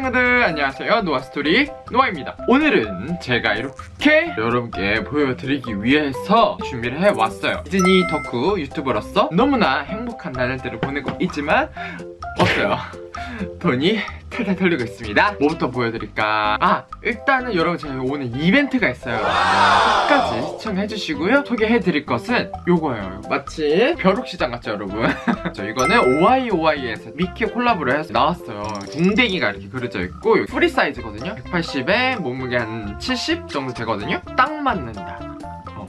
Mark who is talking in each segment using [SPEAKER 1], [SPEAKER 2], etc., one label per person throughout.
[SPEAKER 1] 친구들 안녕하세요. 노아스토리 노아입니다. 오늘은 제가 이렇게 여러분께 보여드리기 위해서 준비를 해왔어요. 디즈니 덕후 유튜버로서 너무나 행복한 나날들을 보내고 있지만 없어요. 돈이 탈탈 털리고 있습니다. 뭐부터 보여드릴까? 아 일단은 여러분 제가 오늘 이벤트가 있어요. 끝까지 시청해주시고요. 소개해드릴 것은 요거예요. 마치 벼룩시장 같죠 여러분? 저 이거는 OIOI에서 미키 콜라보를 해서 나왔어요. 궁뎅이가 이렇게 그려져 있고 프리 사이즈거든요? 180에 몸무게 한 70 정도 되거든요? 딱 맞는다. 어,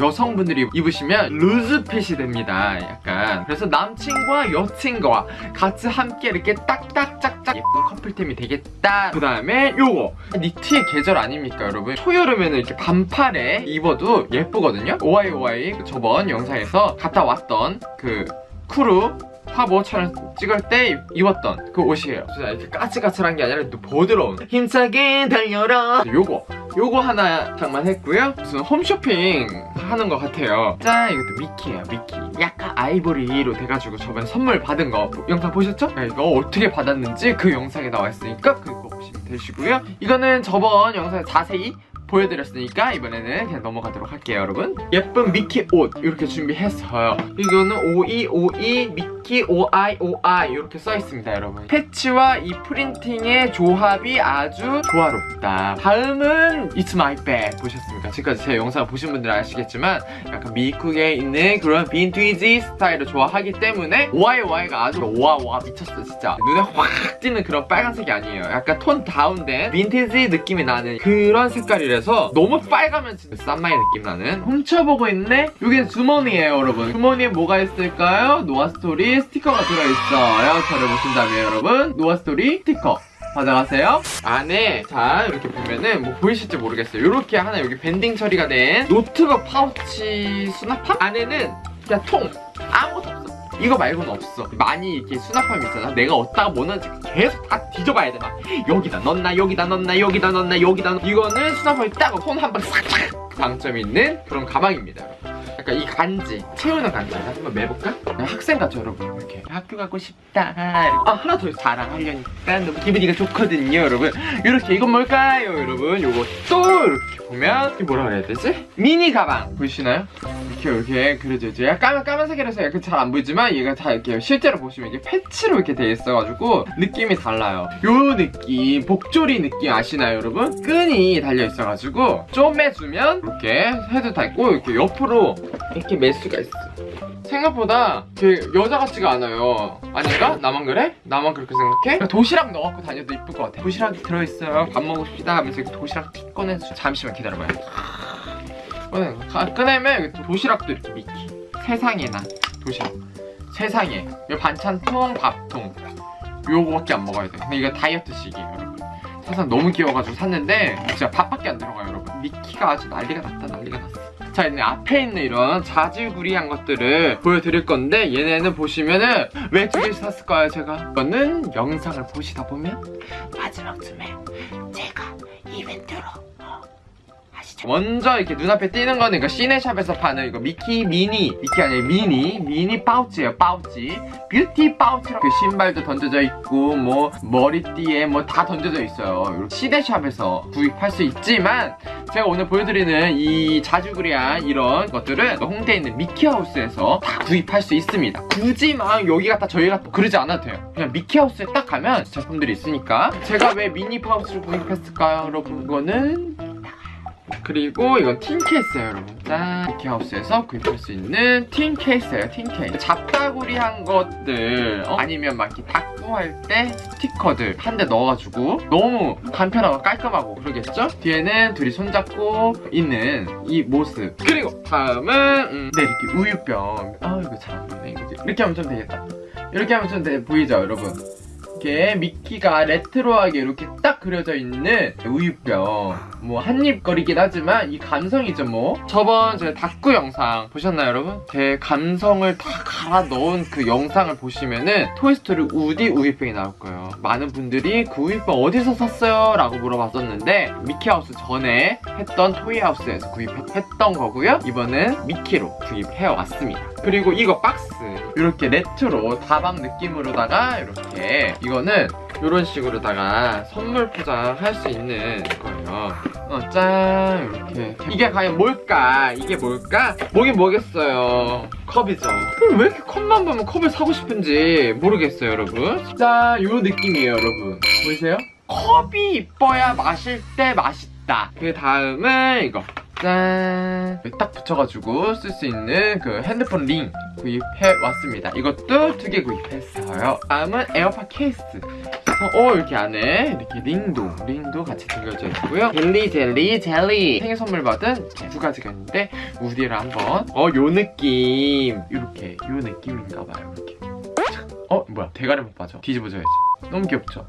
[SPEAKER 1] 여성분들이 입으시면 loose fit이 됩니다 약간. 그래서 남친과 여친과 같이 함께 이렇게 딱딱짝짝 예쁜 커플템이 되겠다. 그 다음에 요거. 니트의 계절 아닙니까 여러분? 초여름에는 이렇게 반팔에 입어도 예쁘거든요? OIOI 저번 영상에서 갔다 왔던 그 쿠루 화보 촬영 찍을 때 입었던 그 옷이에요. 진짜 이렇게 까칠까칠한 게 아니라 또 부드러운. 힘차게 달려라. 요거 요거 하나 장만 했고요. 무슨 홈쇼핑 하는 것 같아요. 짠! 이것도 미키예요 미키. 약간 아이보리로 돼가지고 저번에 선물 받은 거. 영상 보셨죠? 네, 이거 어떻게 받았는지 그 영상에 나와 있으니까 그거 보시면 되시고요. 이거는 저번 영상에 자세히 보여드렸으니까 이번에는 그냥 넘어가도록 할게요 여러분. 예쁜 미키 옷 이렇게 준비했어요. 이거는 5252 미키 OIOI 이렇게 써 있습니다 여러분. 패치와 이 프린팅의 조합이 아주 조화롭다. 다음은 It's My Bag 보셨습니까? 지금까지 제 영상 보신 분들은 아시겠지만 약간 미국에 있는 그런 빈티지 스타일을 좋아하기 때문에 OIOI가 아주 와와 미쳤어 진짜. 눈에 확 띄는 그런 빨간색이 아니에요. 약간 tone down된 빈티지 느낌이 나는 그런 색깔이라서 너무 빨가면 진짜 쌈마이 느낌 나는. 훔쳐보고 있네? 이게 주머니예요 여러분. 주머니에 뭐가 있을까요? 노아스토리 스티커가 들어있어요 저를 보신다면 여러분 노아스토리 스티커. 받아가세요. 안에 자 이렇게 보면은 뭐 보이실지 모르겠어요. 이렇게 하나 여기 banding 처리가 된 노트북 파우치 수납함? 안에는 그냥 통. 아무것도 없어. 이거 말고는 없어. 많이 이렇게 수납함이 있잖아. 내가 어디다가 뭐 넣는지 계속 다 뒤져봐야 돼 막 여기다 넣나 여기다 넣나 여기다 넣나 여기다 넣나 이거는 수납함이 딱 손 한 번 싹싹. 장점이 있는 그런 가방입니다 여러분 약간 이 간지 채우는 간지. 한번 매볼까? 학생 같죠 여러분 이렇게. 학교 가고 싶다. 아 하나 더 자랑하려니까. 너무 기분이가 좋거든요 여러분. 이렇게 이건 뭘까요 여러분? 요거 또 이렇게 보면 이게 뭐라 그래야 되지? 미니 가방 보이시나요? 이렇게 이렇게 그려져 있죠. 까만, 까만색이라서 약간 잘 안 보이지만 얘가 다 이렇게 실제로 보시면 이게 패치로 이렇게 돼 있어가지고 느낌이 달라요. 요 느낌 복조리 느낌 아시나요 여러분? 끈이 달려 있어가지고 쪼매주면 이렇게 헤드 다 있고 이렇게 옆으로 이렇게 맬 수가 있어. 생각보다 되게 여자 같지가 않아요. 아닌가? 나만 그래? 나만 그렇게 생각해? 도시락 넣어갖고 다녀도 이쁠 것 같아. 도시락이 들어있어요. 밥 먹읍시다 하면서 도시락 틱 꺼내서 잠시만 기다려봐요. 꺼내, 꺼내면 여기 도시락도 이렇게 미키 세상에나 도시락. 세상에. 이 반찬통 밥통. 요거밖에 안 먹어야 돼. 근데 이거 다이어트식이에요 여러분. 사실 너무 귀여워가지고 샀는데 진짜 밥밖에 안 들어가요 여러분. 미키가 아주 난리가 났다 난리가 났어 자 이제 앞에 있는 이런 자질구리한 것들을 보여드릴 건데 얘네는 보시면은 왜 두 개씩 샀을까요 제가 이거는 영상을 보시다 보면 마지막쯤에 제가 이벤트로? 먼저 이렇게 눈앞에 띄는 거는 이거 시네샵에서 파는 이거 미키 미니 미키 아니라 미니 미니 파우치예요 파우치. 뷰티 파우치로 그 신발도 던져져 있고 뭐 머리띠에 뭐 다 던져져 있어요. 시네샵에서 구입할 수 있지만 제가 오늘 보여드리는 이 잡다구리한 이런 것들은 홍대에 있는 미키하우스에서 다 구입할 수 있습니다. 굳이 막 여기 갖다 저희 갖다 그러지 않아도 돼요. 그냥 미키하우스에 딱 가면 제품들이 있으니까 제가 왜 미니 파우치를 구입했을까요? 여러분 이거는 그리고 이건 tin 케이스예요 여러분. 짠. 미키하우스에서 구입할 수 있는 tin 케이스예요 tin 케이스. 잡다구리한 것들 어? 아니면 막 이렇게 다꾸 할 때 스티커들 한 대 넣어가지고 너무 간편하고 깔끔하고 그러겠죠? 뒤에는 둘이 손잡고 있는 이 모습. 그리고 다음은 음, 네 이렇게 우유병. 아 이거 잘 안 보이네 이거 이렇게 하면 좀 되겠다. 이렇게 하면 좀 돼, 보이죠 여러분 이렇게 미키가 레트로하게 이렇게 딱 그려져 있는 우유병. 뭐 한입거리긴 하지만 이 감성이죠 뭐. 저번 제 다꾸 영상 보셨나요 여러분? 제 감성을 다 갈아 넣은 그 영상을 보시면은 토이스토리 우디 우유병이 나올 거예요. 많은 분들이 그 우유병 어디서 샀어요? 라고 물어봤었는데 미키하우스 전에 했던 토이하우스에서 구입했던 거고요. 이번엔 미키로 구입해 왔습니다. 그리고 이거 박스. 이렇게 레트로 다방 느낌으로다가 이렇게 이거는 이런 식으로다가 선물 포장할 수 있는 거예요. 어, 짠 이렇게 이게 과연 뭘까? 이게 뭘까? 뭐긴 뭐겠어요. 컵이죠. 그럼 왜 이렇게 컵만 보면 컵을 사고 싶은지 모르겠어요, 여러분. 짠, 요 느낌이에요, 여러분. 보이세요? 컵이 이뻐야 마실 때 맛있다. 그 다음은 이거. 짠! 딱 붙여가지고 쓸 수 있는 그 핸드폰 링 구입해 왔습니다. 이것도 두 개 구입했어요. 다음은 에어팟 케이스. 어 이렇게 안에 이렇게 링도 링도 같이 들려져 있고요. 젤리 젤리 젤리 생일 선물 받은 두 가지가 있는데 우디를 한번 어 요 느낌 이렇게 요 느낌인가봐요. 이렇게 어 뭐야 대가리 못 빠져 뒤집어져야지. 너무 귀엽죠?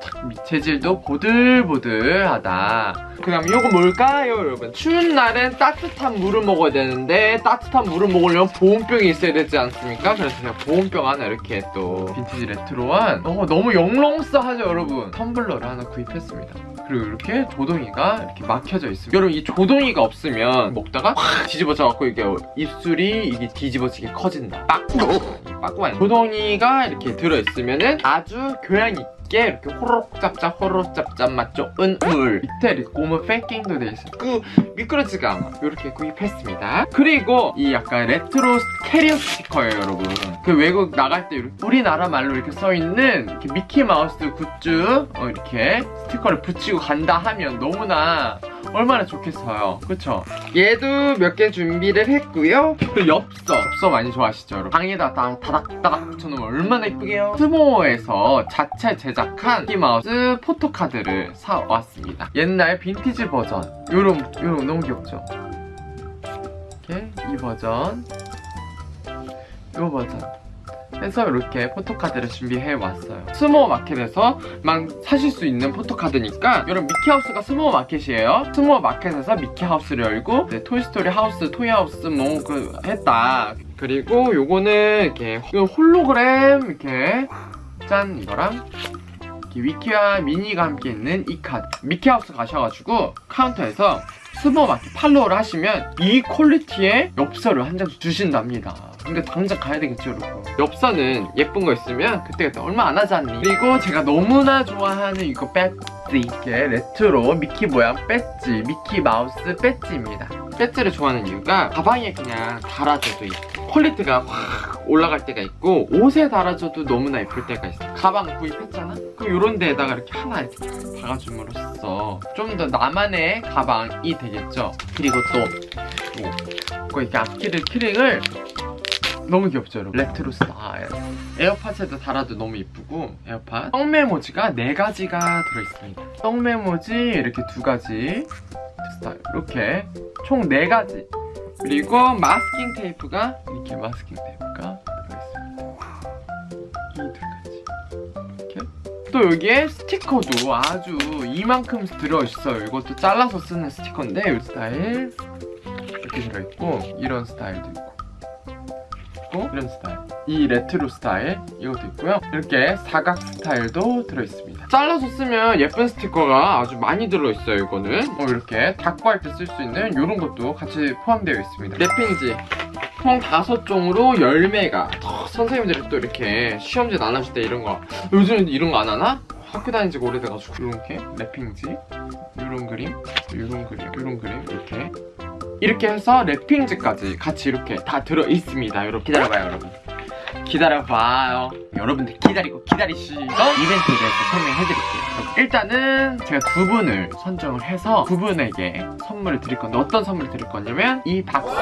[SPEAKER 1] 착, 재질도 보들보들하다. 그 다음 이거 뭘까요 여러분? 추운 날엔 따뜻한 물을 먹어야 되는데 따뜻한 물을 먹으려면 보온병이 있어야 되지 않습니까? 그래서 제가 보온병 하나 이렇게 또 빈티지 레트로한 어, 너무 영롱스하죠 여러분? 텀블러를 하나 구입했습니다. 그리고 이렇게 조동이가 이렇게 막혀져 있습니다. 여러분 이 조동이가 없으면 먹다가 확 뒤집어져 갖고 이게 입술이 이게 뒤집어지게 커진다. 빠꾸! 빠꾸만 조동이가 이렇게 들어있으면은 아주 교양 있게 이렇게 호로록 짭짭 호로록 짭짭 맛 좋은 물 밑에 고무 패킹도 돼 있어요. 그 미끄러지가 않아. 이렇게 구입했습니다. 그리고 이 약간 레트로 캐리어 스티커예요, 여러분. 그 외국 나갈 때 우리나라 말로 이렇게 써 있는 이렇게 미키 마우스 굿즈 어, 이렇게 스티커를 붙이고 간다 하면 너무나 얼마나 좋겠어요. 그쵸? 얘도 몇 개 준비를 했고요. 그 엽서, 엽서 많이 좋아하시죠, 여러분? 방에다 다 다닥다닥 붙여놓으면 얼마나 이쁘게요? 스모에서 자체 제작한 미키마우스 포토카드를 사왔습니다. 옛날 빈티지 버전. 요런, 요런 너무 귀엽죠? 이렇게 이 버전. 요 버전. 해서 이렇게 포토카드를 준비해 왔어요. 스모 마켓에서 막 사실 수 있는 포토카드니까 여러분 미키하우스가 스모 마켓이에요. 스모 마켓에서 미키하우스를 열고 네, 토이스토리 하우스, 토이하우스 뭐 그 했다. 그리고 요거는 이렇게 홀로그램 이렇게 짠 이거랑 위키와 미니가 함께 있는 이 카드 미키하우스 가셔가지고 카운터에서 스모 마켓 팔로우를 하시면 이 퀄리티의 엽서를 한장 주신답니다. 근데 당장 가야 되겠죠, 여러분. 엽서는 예쁜 거 있으면 그때그때 얼마 안 하지 않니? 그리고 제가 너무나 좋아하는 이거 배지. 이게 레트로 미키 모양 배지, 미키 마우스 배지입니다. 배지를 좋아하는 이유가 가방에 그냥 달아줘도 있고 퀄리티가 확 올라갈 때가 있고 옷에 달아줘도 너무나 예쁠 때가 있어. 가방 구입했잖아? 그럼 이런 데에다가 이렇게 하나 박아줌으로써 좀 더 나만의 가방이 되겠죠. 그리고 또 뭐, 그 이렇게 앞키를 키링을 너무 귀엽죠 여러분? 레트로 스타일. 에어팟에도 달아도 너무 이쁘고 에어팟. 떡 메모지가 네가지가 들어있습니다. 떡 메모지 이렇게 두 가지 스타일. 이렇게 총 네가지. 그리고 마스킹 테이프가 이렇게 마스킹 테이프가 들어있습니다. 이 두 가지. 이렇게. 또 여기에 스티커도 아주 이만큼 들어있어요. 이것도 잘라서 쓰는 스티커인데 이 스타일. 이렇게 들어있고 이런 스타일도 있고 있고 이런 스타일. 이 레트로 스타일 이것도 있고요. 이렇게 사각 스타일도 들어있습니다. 잘라서 쓰면 예쁜 스티커가 아주 많이 들어있어요 이거는. 어, 이렇게 다꾸 할 때 쓸 수 있는 이런 것도 같이 포함되어 있습니다. 랩핑지 총 다섯 종으로 열매가 선생님들이 또 이렇게 시험지 나눠줄 때 이런 거 요즘 이런 거 안 하나? 학교 다닌 지가 오래돼가지고. 이렇게 랩핑지 이런 그림? 이런 그림? 이런 그림? 이렇게 이렇게 해서 랩핑지까지 같이 이렇게 다 들어있습니다. 여러분 기다려봐요 여러분. 기다려봐요. 여러분들 기다리고 기다리시던 이벤트에 대해서 설명해드릴게요 일단은 제가 두 분을 선정을 해서 두 분에게 선물을 드릴 건데 어떤 선물을 드릴 거냐면 이 박스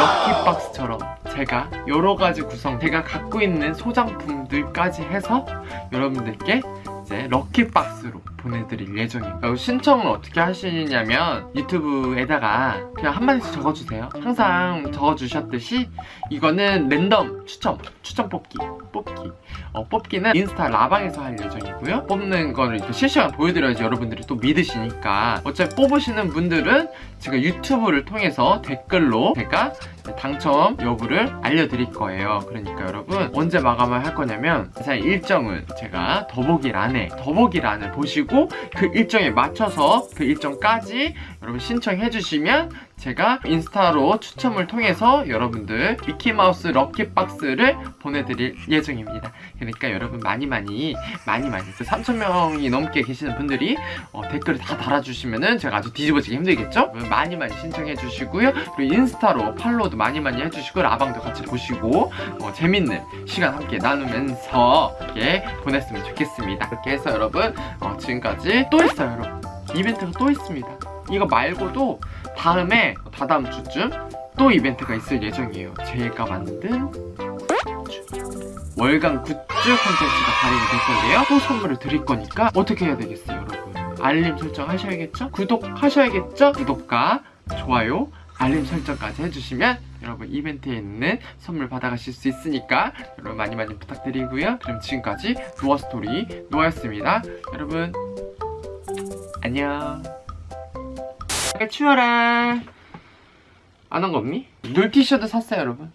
[SPEAKER 1] 럭키박스처럼 제가 여러 가지 구성 제가 갖고 있는 소장품들까지 해서 여러분들께 이제 럭키박스로 보내드릴 예정입니다. 신청을 어떻게 하시냐면 유튜브에다가 그냥 한마디씩 적어주세요. 항상 적어주셨듯이 이거는 랜덤 추첨, 추첨 뽑기, 뽑기. 어, 뽑기는 인스타 라방에서 할 예정이고요. 뽑는 거를 이렇게 실시 간 보여드려야지 여러분들이 또 믿으시니까. 어차피 뽑으시는 분들은 제가 유튜브를 통해서 댓글로 제가 당첨 여부를 알려드릴 거예요. 그러니까 여러분 언제 마감을 할 거냐면 제 일정은 제가 더보기란에 더보기란을 보시고 그 일정에 맞춰서 그 일정까지 여러분 신청해 주시면 제가 인스타로 추첨을 통해서 여러분들 미키마우스 럭키박스를 보내드릴 예정입니다. 그러니까 여러분 많이 많이 많이 많이 그 3,000명이 넘게 계시는 분들이 어, 댓글을 다 달아주시면 은 제가 아주 뒤집어지기 힘들겠죠? 많이 많이 신청해 주시고요. 그리고 인스타로 팔로우도 많이 많이 해주시고 라방도 같이 보시고 어, 재밌는 시간 함께 나누면서 이렇게 보냈으면 좋겠습니다. 이렇게 해서 여러분 어, 지금까지 또 있어요 여러분. 이벤트가 또 있습니다. 이거 말고도 다음에 다다음 주쯤 또 이벤트가 있을 예정이에요. 제가 만든. 월간 굿즈 콘텐츠가 발행이 될 건데요. 또 선물을 드릴 거니까 어떻게 해야 되겠어요, 여러분? 알림 설정 하셔야겠죠? 구독하셔야겠죠? 구독과 좋아요, 알림 설정까지 해주시면 여러분 이벤트에 있는 선물 받아가실 수 있으니까 여러분 많이 많이 부탁드리고요. 그럼 지금까지 노아 스토리 노아였습니다. 여러분 안녕. 추워라. 안 한 거 없니? 놀 티셔츠 샀어요, 여러분.